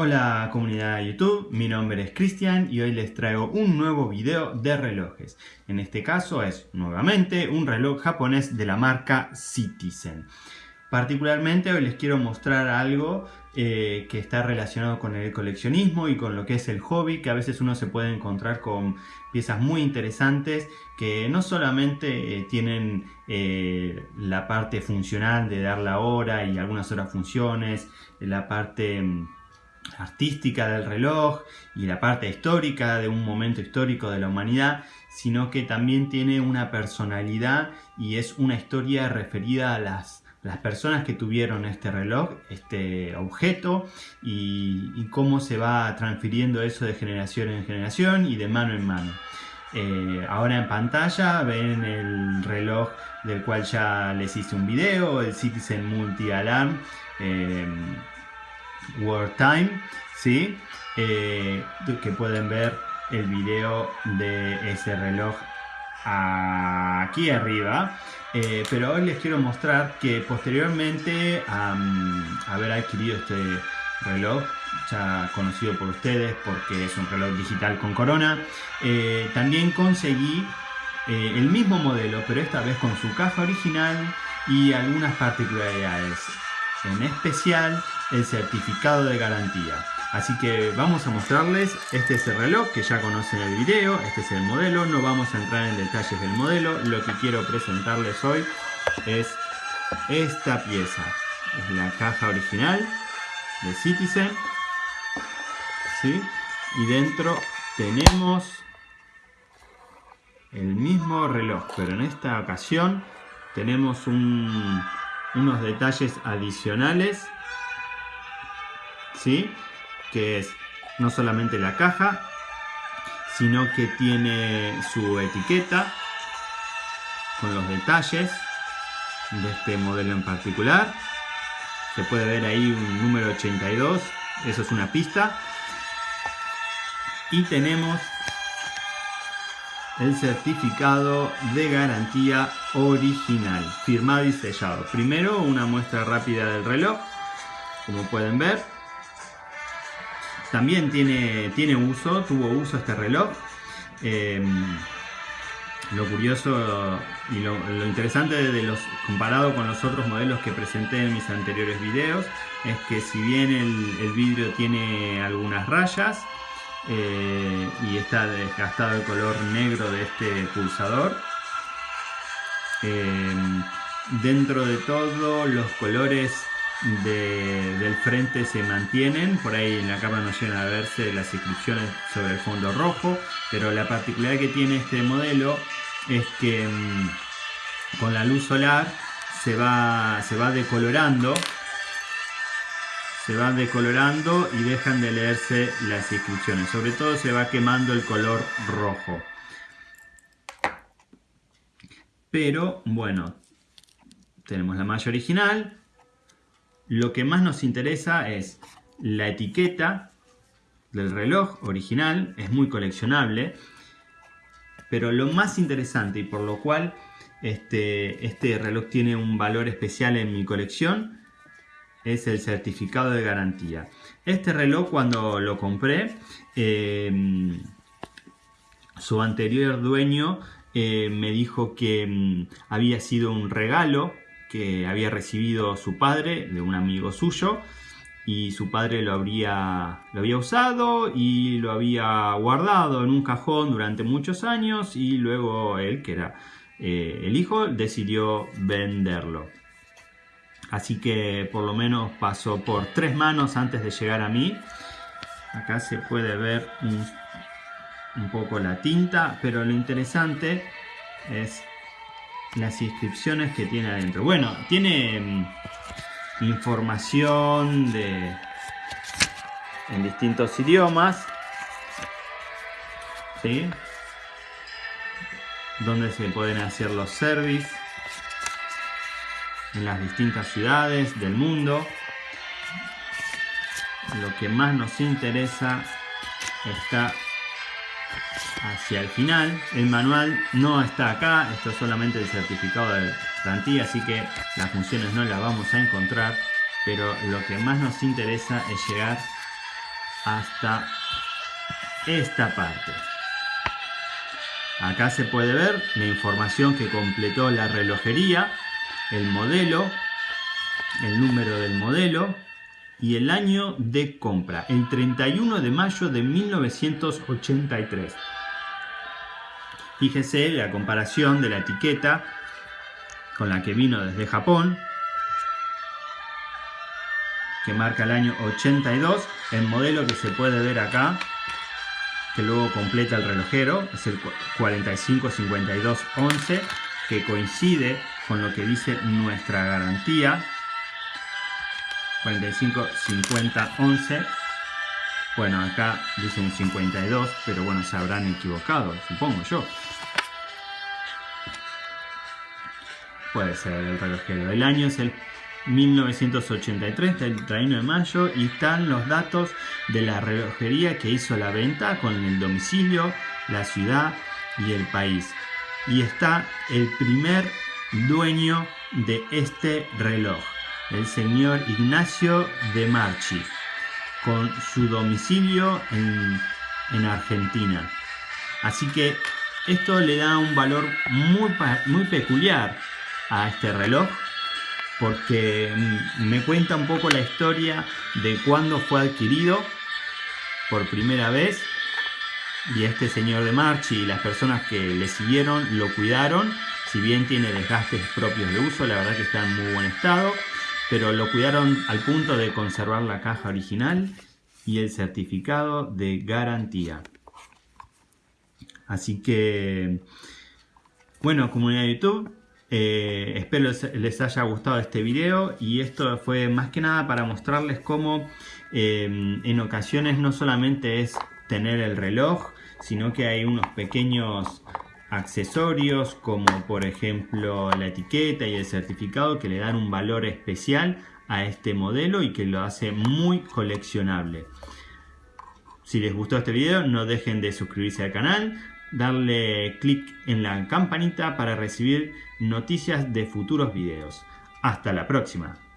Hola comunidad de YouTube, mi nombre es Cristian y hoy les traigo un nuevo video de relojes. En este caso es nuevamente un reloj japonés de la marca Citizen. Particularmente hoy les quiero mostrar algo eh, que está relacionado con el coleccionismo y con lo que es el hobby, que a veces uno se puede encontrar con piezas muy interesantes que no solamente eh, tienen eh, la parte funcional de dar la hora y algunas otras funciones, la parte mm, artística del reloj y la parte histórica de un momento histórico de la humanidad, sino que también tiene una personalidad y es una historia referida a las, las personas que tuvieron este reloj, este objeto y, cómo se va transfiriendo eso de generación en generación y de mano en mano. Eh, ahora en pantalla ven el reloj del cual ya les hice un video, el Citizen Multi Alarm. Eh, Time, ¿sí? Eh, que pueden ver el video de ese reloj aquí arriba. Eh, pero hoy les quiero mostrar que posteriormente a haber adquirido este reloj, ya conocido por ustedes porque es un reloj digital con corona, eh, también conseguí el mismo modelo, pero esta vez con su caja original y algunas particularidades. En especial el certificado de garantía. Así que vamos a mostrarles, este es el reloj que ya conocen el video, este es el modelo, no vamos a entrar en detalles del modelo, lo que quiero presentarles hoy es esta pieza, es la caja original de Citizen, ¿sí? y dentro tenemos el mismo reloj, pero en esta ocasión tenemos unos detalles adicionales ¿sí? que es no solamente la caja, sino que tiene su etiqueta con los detalles de este modelo en particular. Se puede ver ahí un número 82, eso es una pista. Y tenemos el certificado de garantía original, firmado y sellado. Primero una muestra rápida del reloj, como pueden ver. También tiene, tiene uso, tuvo uso este reloj. Em, lo curioso y lo, interesante de los comparado con los otros modelos que presenté en mis anteriores videos es que si bien el, vidrio tiene algunas rayas eh, y está desgastado el color negro de este pulsador. Em, dentro de todo los colores del frente se mantienen, por ahí en la cámara no llegan a verse las inscripciones sobre el fondo rojo, pero la particularidad que tiene este modelo es que mm, con la luz solar se va, se va decolorando se va decolorando y dejan de leerse las inscripciones. Sobre todo se va quemando el color rojo. Pero bueno tenemos la malla original. Lo que más nos interesa es la etiqueta del reloj original, es muy coleccionable, pero lo más interesante y por lo cual este, este reloj tiene un valor especial en mi colección es el certificado de garantía. Este reloj cuando lo compré, em, su anterior dueño eh, me dijo que mm, había sido un regalo que había recibido su padre de un amigo suyo y su padre lo, habría, lo había usado y lo había guardado en un cajón durante muchos años y luego él, que era eh, el hijo, decidió venderlo. Así que por lo menos pasó por tres manos antes de llegar a mí. Acá se puede ver un, poco la tinta, pero lo interesante es las inscripciones que tiene adentro. Bueno, tiene mm, información de en distintos idiomas. ¿Sí? Donde se pueden hacer los service en las distintas ciudades del mundo. Lo que más nos interesa está hacia el final. El manual no está acá, esto es solamente el certificado de garantía, así que las funciones no las vamos a encontrar, pero lo que más nos interesa es llegar hasta esta parte. Acá se puede ver la información que completó la relojería, el modelo, el número del modelo y el año de compra, el 31 de mayo de 1983. Fíjese la comparación de la etiqueta con la que vino desde Japón, que marca el año 82, el modelo que se puede ver acá, que luego completa el relojero, es el 455211, que coincide con lo que dice nuestra garantía, 455011. Bueno, acá dice un 52, pero bueno, se habrán equivocado, supongo yo. Puede ser el relojero. El año es el 1983, 31 de mayo, y están los datos de la relojería que hizo la venta con el domicilio, la ciudad y el país. Y está el primer dueño de este reloj, el señor Ignacio de Marchi, con su domicilio en, en Argentina. Así que esto le da un valor muy, muy peculiar a este reloj porque me cuenta un poco la historia de cuándo fue adquirido por primera vez y este señor de Marchi y las personas que le siguieron lo cuidaron si bien tiene desgastes propios de uso la verdad que está en muy buen estado pero lo cuidaron al punto de conservar la caja original y el certificado de garantía. Así que bueno comunidad de YouTube eh, espero les haya gustado este video y esto fue más que nada para mostrarles cómo eh, en ocasiones no solamente es tener el reloj, sino que hay unos pequeños accesorios como por ejemplo la etiqueta y el certificado que le dan un valor especial a este modelo y que lo hace muy coleccionable. Si les gustó este video no dejen de suscribirse al canal, darle clic en la campanita para recibir noticias de futuros videos. Hasta la próxima.